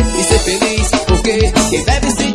e ser feliz, porque quem deve ser.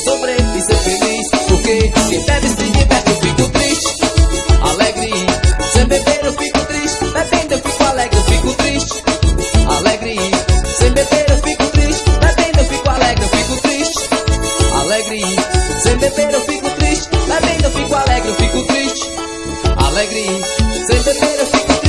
vou sofrer e ser feliz. Porque se bebe se liberta, eu fico triste, alegre. Sem beber eu fico triste, bebendo eu fico alegre, eu fico triste, alegre. Sem beber eu fico triste, bebendo eu fico alegre, eu fico triste, alegre. Sem beber eu fico triste, bebendo eu fico alegre, eu fico triste, alegre. Sem beber eu fico